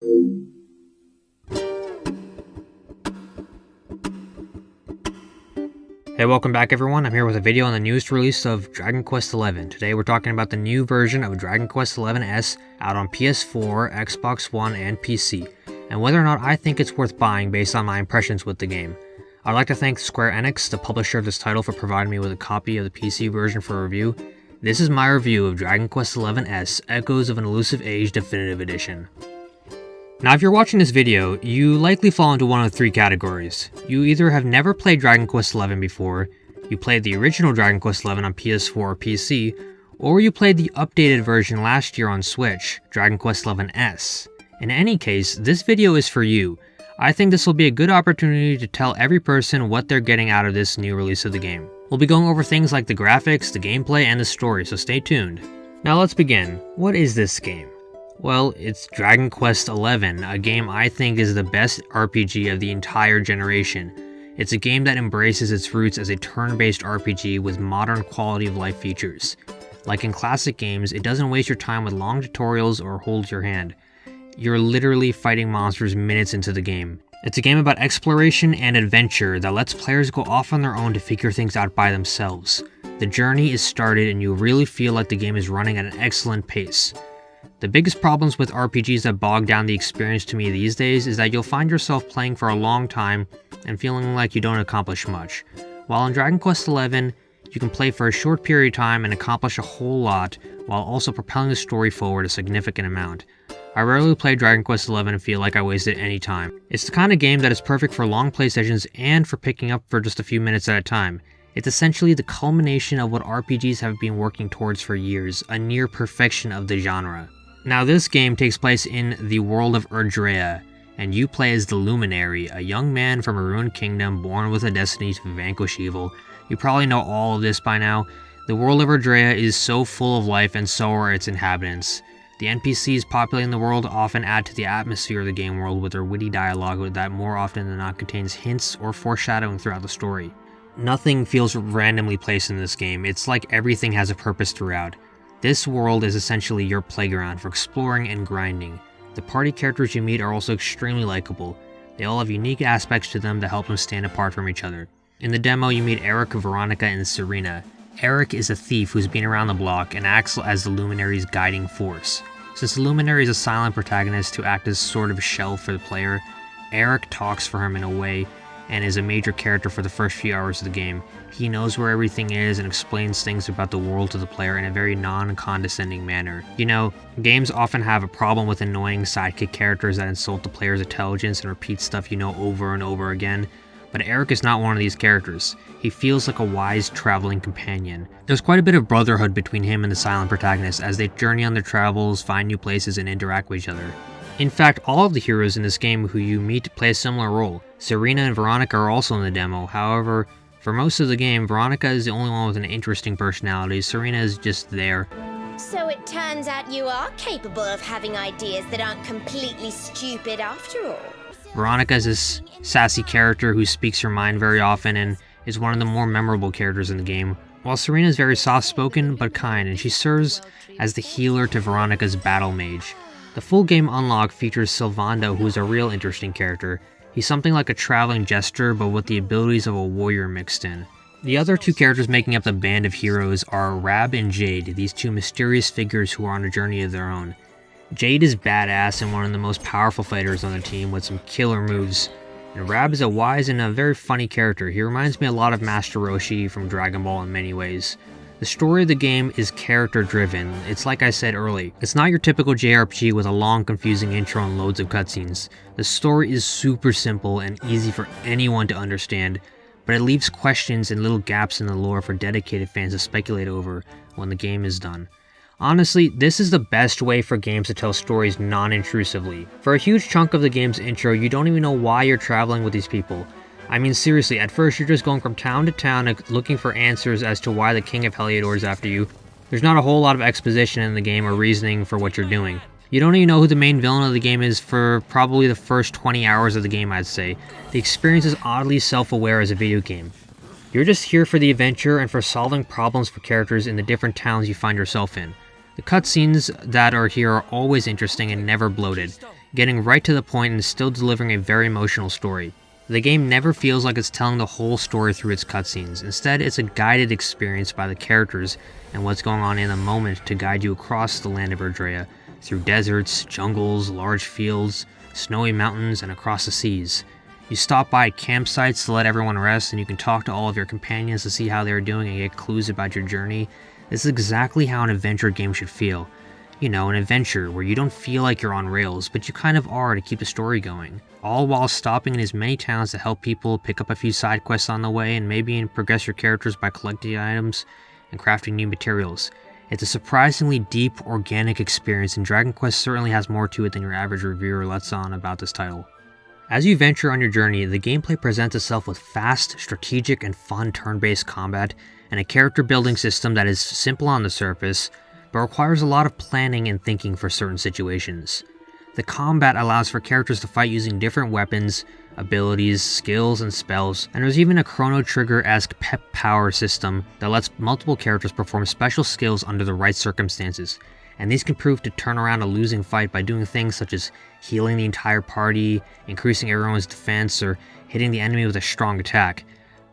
Hey, welcome back everyone. I'm here with a video on the newest release of Dragon Quest XI. Today we're talking about the new version of Dragon Quest XI-S out on PS4, Xbox One, and PC, and whether or not I think it's worth buying based on my impressions with the game. I'd like to thank Square Enix, the publisher of this title, for providing me with a copy of the PC version for review. This is my review of Dragon Quest XI-S Echoes of an Elusive Age Definitive Edition. Now if you're watching this video, you likely fall into one of three categories. You either have never played Dragon Quest XI before, you played the original Dragon Quest XI on PS4 or PC, or you played the updated version last year on Switch, Dragon Quest XI-S. In any case, this video is for you. I think this will be a good opportunity to tell every person what they're getting out of this new release of the game. We'll be going over things like the graphics, the gameplay, and the story, so stay tuned. Now let's begin. What is this game? Well, it's Dragon Quest XI, a game I think is the best RPG of the entire generation. It's a game that embraces its roots as a turn-based RPG with modern quality of life features. Like in classic games, it doesn't waste your time with long tutorials or hold your hand. You're literally fighting monsters minutes into the game. It's a game about exploration and adventure that lets players go off on their own to figure things out by themselves. The journey is started and you really feel like the game is running at an excellent pace. The biggest problems with RPGs that bog down the experience to me these days is that you'll find yourself playing for a long time and feeling like you don't accomplish much. While in Dragon Quest XI, you can play for a short period of time and accomplish a whole lot while also propelling the story forward a significant amount. I rarely play Dragon Quest XI and feel like I wasted any time. It's the kind of game that is perfect for long play sessions and for picking up for just a few minutes at a time. It's essentially the culmination of what RPGs have been working towards for years, a near perfection of the genre. Now this game takes place in the world of Erdrea, and you play as the Luminary, a young man from a ruined kingdom born with a destiny to vanquish evil. You probably know all of this by now. The world of Erdrea is so full of life and so are its inhabitants. The NPCs populating the world often add to the atmosphere of the game world with their witty dialogue that more often than not contains hints or foreshadowing throughout the story. Nothing feels randomly placed in this game, it's like everything has a purpose throughout. This world is essentially your playground for exploring and grinding. The party characters you meet are also extremely likable. They all have unique aspects to them that help them stand apart from each other. In the demo, you meet Eric, Veronica, and Serena. Eric is a thief who's been around the block and acts as the Luminary's guiding force. Since the Luminary is a silent protagonist to act as sort of a shell for the player, Eric talks for him in a way and is a major character for the first few hours of the game. He knows where everything is and explains things about the world to the player in a very non-condescending manner. You know, games often have a problem with annoying sidekick characters that insult the player's intelligence and repeat stuff you know over and over again, but Eric is not one of these characters. He feels like a wise traveling companion. There's quite a bit of brotherhood between him and the silent protagonist as they journey on their travels, find new places, and interact with each other. In fact, all of the heroes in this game who you meet play a similar role. Serena and Veronica are also in the demo, however, for most of the game, Veronica is the only one with an interesting personality, Serena is just there. So it turns out you are capable of having ideas that aren't completely stupid after all. Veronica is this sassy character who speaks her mind very often and is one of the more memorable characters in the game, while Serena is very soft-spoken but kind, and she serves as the healer to Veronica's battle mage. The full game unlock features Sylvando, who is a real interesting character. He's something like a traveling jester, but with the abilities of a warrior mixed in. The other two characters making up the band of heroes are Rab and Jade, these two mysterious figures who are on a journey of their own. Jade is badass and one of the most powerful fighters on the team with some killer moves. And Rab is a wise and a very funny character. He reminds me a lot of Master Roshi from Dragon Ball in many ways. The story of the game is character driven. It's like I said early, it's not your typical JRPG with a long confusing intro and loads of cutscenes. The story is super simple and easy for anyone to understand, but it leaves questions and little gaps in the lore for dedicated fans to speculate over when the game is done. Honestly, this is the best way for games to tell stories non-intrusively. For a huge chunk of the game's intro, you don't even know why you're traveling with these people. I mean, seriously, at first you're just going from town to town looking for answers as to why the King of Heliodor is after you. There's not a whole lot of exposition in the game or reasoning for what you're doing. You don't even know who the main villain of the game is for probably the first 20 hours of the game, I'd say. The experience is oddly self-aware as a video game. You're just here for the adventure and for solving problems for characters in the different towns you find yourself in. The cutscenes that are here are always interesting and never bloated. getting right to the point and still delivering a very emotional story. The game never feels like it's telling the whole story through its cutscenes. Instead, it's a guided experience by the characters and what's going on in the moment to guide you across the land of Erdrea, through deserts, jungles, large fields, snowy mountains, and across the seas. You stop by campsites to let everyone rest, and you can talk to all of your companions to see how they're doing and get clues about your journey. This is exactly how an adventure game should feel. You know, an adventure where you don't feel like you're on rails, but you kind of are to keep the story going all while stopping in as many towns to help people, pick up a few side quests on the way, and maybe progress your characters by collecting items and crafting new materials. It's a surprisingly deep, organic experience, and Dragon Quest certainly has more to it than your average reviewer lets on about this title. As you venture on your journey, the gameplay presents itself with fast, strategic, and fun turn-based combat, and a character building system that is simple on the surface, but requires a lot of planning and thinking for certain situations. The combat allows for characters to fight using different weapons, abilities, skills, and spells, and there's even a Chrono Trigger-esque pep power system that lets multiple characters perform special skills under the right circumstances, and these can prove to turn around a losing fight by doing things such as healing the entire party, increasing everyone's defense, or hitting the enemy with a strong attack.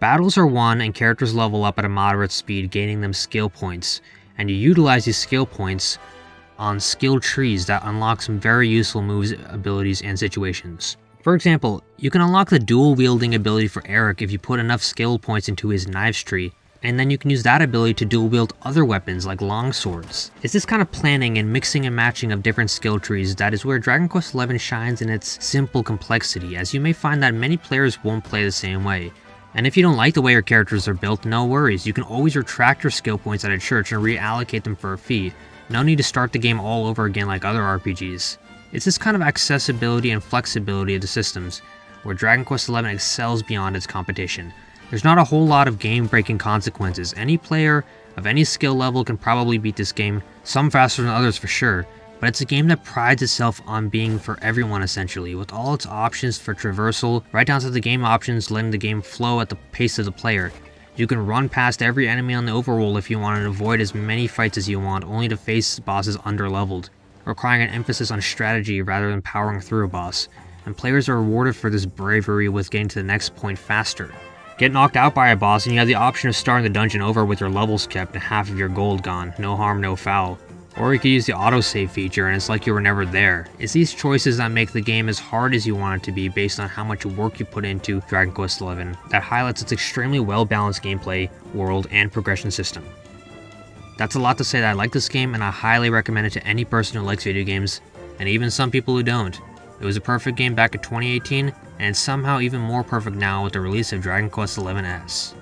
Battles are won and characters level up at a moderate speed, gaining them skill points, and you utilize these skill points on skill trees that unlock some very useful moves, abilities, and situations. For example, you can unlock the dual wielding ability for Eric if you put enough skill points into his knives tree, and then you can use that ability to dual wield other weapons like long swords. It's this kind of planning and mixing and matching of different skill trees that is where Dragon Quest XI shines in its simple complexity, as you may find that many players won't play the same way. And if you don't like the way your characters are built, no worries, you can always retract your skill points at a church and reallocate them for a fee. no need to start the game all over again like other RPGs. It's this kind of accessibility and flexibility of the systems, where Dragon Quest XI excels beyond its competition. There's not a whole lot of game-breaking consequences. Any player of any skill level can probably beat this game, some faster than others for sure, but it's a game that prides itself on being for everyone essentially, with all its options for traversal, right down to the game options letting the game flow at the pace of the player. You can run past every enemy on the overworld if you want and avoid as many fights as you want, only to face bosses underleveled, requiring an emphasis on strategy rather than powering through a boss, and players are rewarded for this bravery with getting to the next point faster. Get knocked out by a boss and you have the option of starting the dungeon over with your levels kept and half of your gold gone, no harm no foul. Or you could use the autosave feature and it's like you were never there. It's these choices that make the game as hard as you want it to be based on how much work you put into Dragon Quest XI that highlights its extremely well balanced gameplay, world, and progression system. That's a lot to say that I like this game and I highly recommend it to any person who likes video games, and even some people who don't. It was a perfect game back in 2018, and somehow even more perfect now with the release of Dragon Quest XI-S.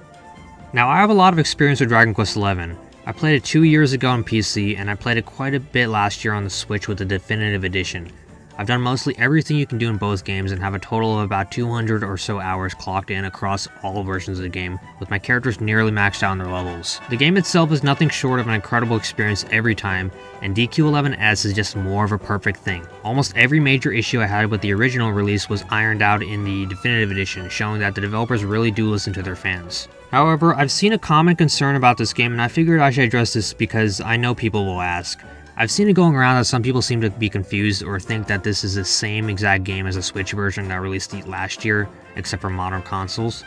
Now I have a lot of experience with Dragon Quest XI, I played it two years ago on PC, and I played it quite a bit last year on the Switch with the Definitive Edition. I've done mostly everything you can do in both games and have a total of about 200 or so hours clocked in across all versions of the game, with my characters nearly maxed out on their levels. The game itself is nothing short of an incredible experience every time, and DQ11S is just more of a perfect thing. Almost every major issue I had with the original release was ironed out in the Definitive Edition, showing that the developers really do listen to their fans. However, I've seen a common concern about this game and I figured I should address this because I know people will ask. I've seen it going around that some people seem to be confused or think that this is the same exact game as the Switch version that released last year, except for modern consoles.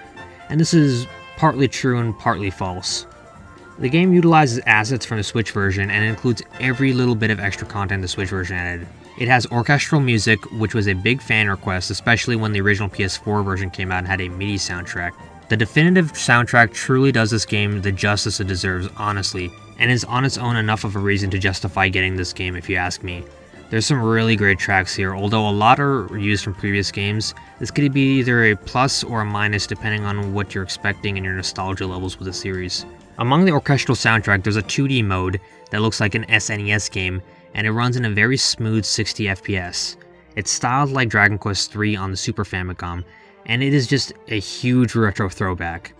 And this is partly true and partly false. The game utilizes assets from the Switch version and includes every little bit of extra content the Switch version added. It has orchestral music, which was a big fan request, especially when the original PS4 version came out and had a MIDI soundtrack. The definitive soundtrack truly does this game the justice it deserves, honestly, and is on its own enough of a reason to justify getting this game if you ask me. There's some really great tracks here, although a lot are used from previous games. This could be either a plus or a minus depending on what you're expecting and your nostalgia levels with the series. Among the orchestral soundtrack, there's a 2D mode that looks like an SNES game, and it runs in a very smooth 60 FPS. It's styled like Dragon Quest III on the Super Famicom, and it is just a huge retro throwback.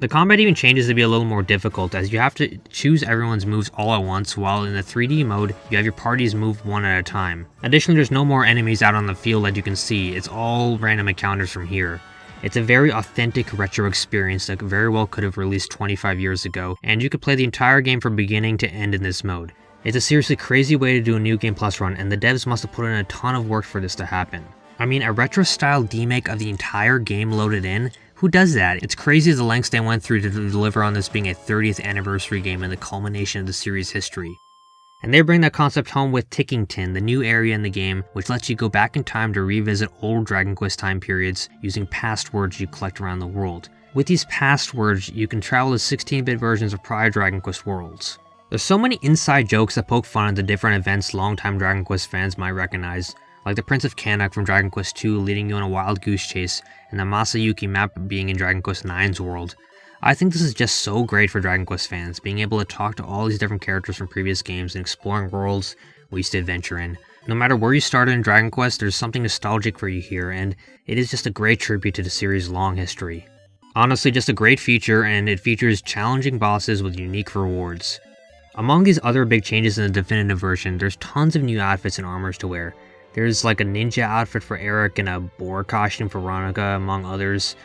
The combat even changes to be a little more difficult as you have to choose everyone's moves all at once while in the 3D mode you have your parties move one at a time. Additionally there's no more enemies out on the field that you can see, it's all random encounters from here. It's a very authentic retro experience that very well could have released 25 years ago, and you could play the entire game from beginning to end in this mode. It's a seriously crazy way to do a New Game Plus run, and the devs must have put in a ton of work for this to happen. I mean, a retro-style demake of the entire game loaded in? Who does that? It's crazy the lengths they went through to deliver on this being a 30th anniversary game and the culmination of the series' history. And they bring that concept home with Tickington, the new area in the game, which lets you go back in time to revisit old Dragon Quest time periods using passwords you collect around the world. With these passwords, you can travel to 16-bit versions of prior Dragon Quest worlds. There's so many inside jokes that poke fun at the different events longtime Dragon Quest fans might recognize, like the Prince of Cannock from Dragon Quest II leading you on a wild goose chase, and the Masayuki map being in Dragon Quest IX's world. I think this is just so great for Dragon Quest fans, being able to talk to all these different characters from previous games and exploring worlds we used to adventure in. No matter where you started in Dragon Quest, there's something nostalgic for you here, and it is just a great tribute to the series' long history. Honestly, just a great feature, and it features challenging bosses with unique rewards. Among these other big changes in the definitive version, there's tons of new outfits and armors to wear. There's like a ninja outfit for Eric and a boar costume for Veronica, among others.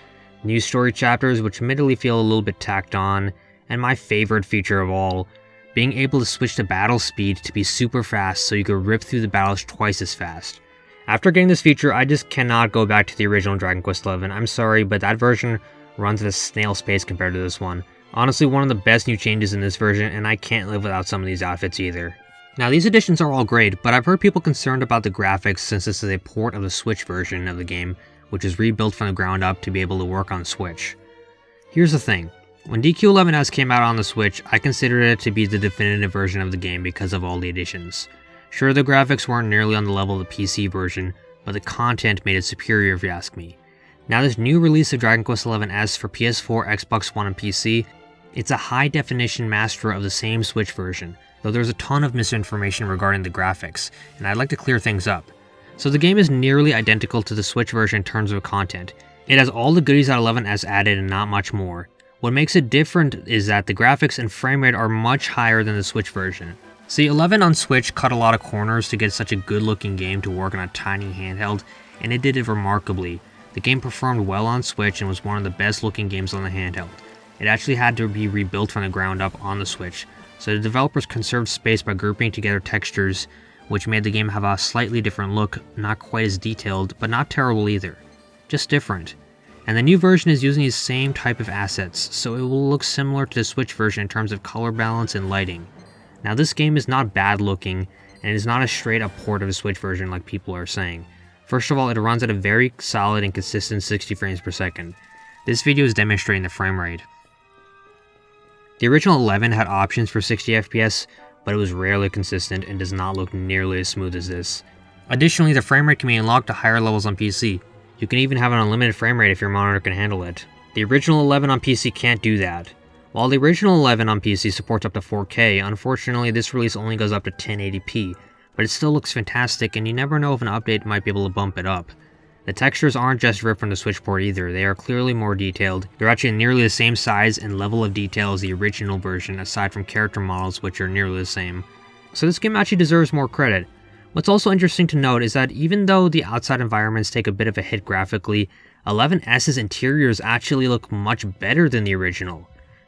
New story chapters, which admittedly feel a little bit tacked on, and my favorite feature of all, being able to switch to battle speed to be super fast so you could rip through the battles twice as fast. After getting this feature, I just cannot go back to the original Dragon Quest XI. I'm sorry, but that version runs at a snail's pace compared to this one. Honestly, one of the best new changes in this version, and I can't live without some of these outfits either. Now these additions are all great, but I've heard people concerned about the graphics since this is a port of the Switch version of the game, which is rebuilt from the ground up to be able to work on Switch. Here's the thing, when DQ11S came out on the Switch, I considered it to be the definitive version of the game because of all the additions. Sure, the graphics weren't nearly on the level of the PC version, but the content made it superior if you ask me. Now this new release of Dragon Quest XI-S for PS4, Xbox One, and PC it's a high definition master of the same Switch version, though there's a ton of misinformation regarding the graphics, and I'd like to clear things up. So the game is nearly identical to the Switch version in terms of content. It has all the goodies that 11S added and not much more. What makes it different is that the graphics and frame rate are much higher than the Switch version. See, 11 on Switch cut a lot of corners to get such a good looking game to work on a tiny handheld, and it did it remarkably. The game performed well on Switch and was one of the best looking games on the handheld. It actually had to be rebuilt from the ground up on the Switch, so the developers conserved space by grouping together textures, which made the game have a slightly different look, not quite as detailed, but not terrible either. Just different. And the new version is using the same type of assets, so it will look similar to the Switch version in terms of color balance and lighting. Now this game is not bad looking, and it is not a straight up port of the Switch version like people are saying. First of all, it runs at a very solid and consistent 60 frames per second. This video is demonstrating the frame rate. The original 11 had options for 60 FPS, but it was rarely consistent and does not look nearly as smooth as this. Additionally, the frame rate can be unlocked to higher levels on PC. You can even have an unlimited frame rate if your monitor can handle it. The original 11 on PC can't do that. While the original 11 on PC supports up to 4K, unfortunately this release only goes up to 1080p, but it still looks fantastic and you never know if an update might be able to bump it up. The textures aren't just ripped from the Switch port either, they are clearly more detailed. They're actually nearly the same size and level of detail as the original version, aside from character models which are nearly the same. So this game actually deserves more credit. What's also interesting to note is that even though the outside environments take a bit of a hit graphically, 11S's interiors actually look much better than the original.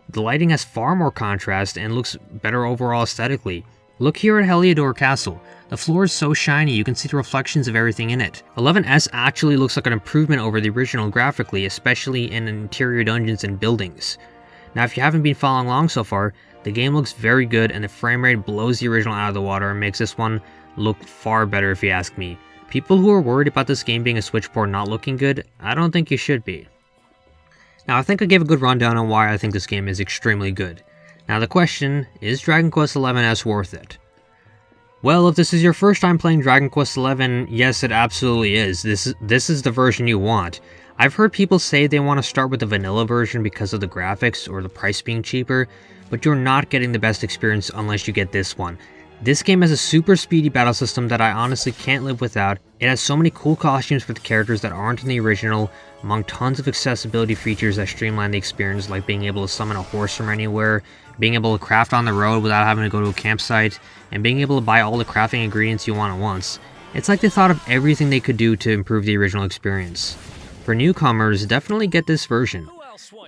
The lighting has far more contrast and looks better overall aesthetically. Look here at Heliodor Castle. The floor is so shiny you can see the reflections of everything in it. 11S actually looks like an improvement over the original graphically, especially in interior dungeons and buildings. Now if you haven't been following along so far, the game looks very good and the frame rate blows the original out of the water and makes this one look far better if you ask me. People who are worried about this game being a Switch port not looking good, I don't think you should be. Now I think I gave a good rundown on why I think this game is extremely good. Now the question, is Dragon Quest XI-S worth it? Well, if this is your first time playing Dragon Quest XI, yes it absolutely is. This is, this is the version you want. I've heard people say they want to start with the vanilla version because of the graphics or the price being cheaper, but you're not getting the best experience unless you get this one. This game has a super speedy battle system that I honestly can't live without. It has so many cool costumes for the characters that aren't in the original, among tons of accessibility features that streamline the experience like being able to summon a horse from anywhere, being able to craft on the road without having to go to a campsite, and being able to buy all the crafting ingredients you want at once. It's like they thought of everything they could do to improve the original experience. For newcomers, definitely get this version.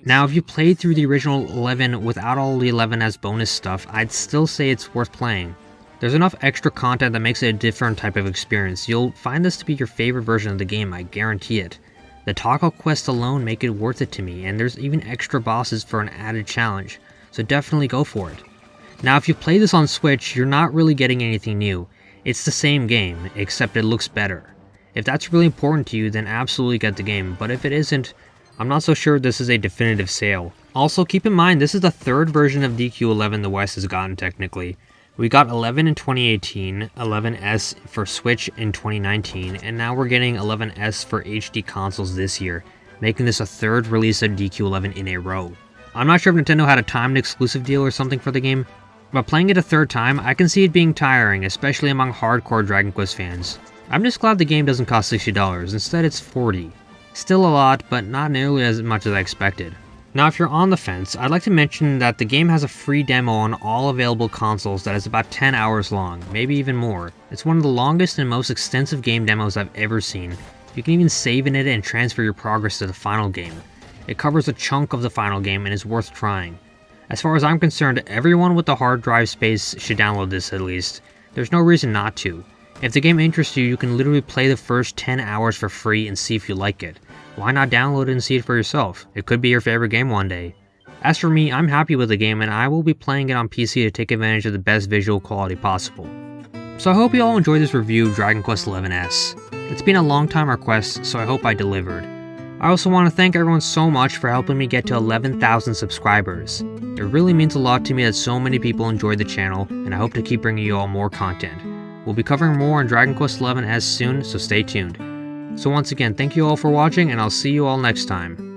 Now, if you played through the original 11 without all the 11S bonus stuff, I'd still say it's worth playing. There's enough extra content that makes it a different type of experience. You'll find this to be your favorite version of the game, I guarantee it. The Tockle quests alone make it worth it to me, and there's even extra bosses for an added challenge, so definitely go for it. Now if you play this on Switch, you're not really getting anything new. It's the same game, except it looks better. If that's really important to you, then absolutely get the game, but if it isn't, I'm not so sure this is a definitive sale. Also, keep in mind, this is the third version of DQ11 the West has gotten technically. We got 11 in 2018, 11S for Switch in 2019, and now we're getting 11S for HD consoles this year, making this a third release of DQ11 in a row. I'm not sure if Nintendo had a timed exclusive deal or something for the game, but playing it a third time, I can see it being tiring, especially among hardcore Dragon Quest fans. I'm just glad the game doesn't cost $60, instead it's 40. Still a lot, but not nearly as much as I expected. Now if you're on the fence, I'd like to mention that the game has a free demo on all available consoles that is about 10 hours long, maybe even more. It's one of the longest and most extensive game demos I've ever seen. You can even save in it and transfer your progress to the final game. It covers a chunk of the final game and is worth trying. As far as I'm concerned, everyone with the hard drive space should download this at least. There's no reason not to. If the game interests you, you can literally play the first 10 hours for free and see if you like it. Why not download it and see it for yourself? It could be your favorite game one day. As for me, I'm happy with the game and I will be playing it on PC to take advantage of the best visual quality possible. So I hope you all enjoyed this review of Dragon Quest XI S. It's been a long time request, so I hope I delivered. I also want to thank everyone so much for helping me get to 11,000 subscribers. It really means a lot to me that so many people enjoy the channel, and I hope to keep bringing you all more content. We'll be covering more on Dragon Quest XI as soon, so stay tuned. So once again, thank you all for watching, and I'll see you all next time.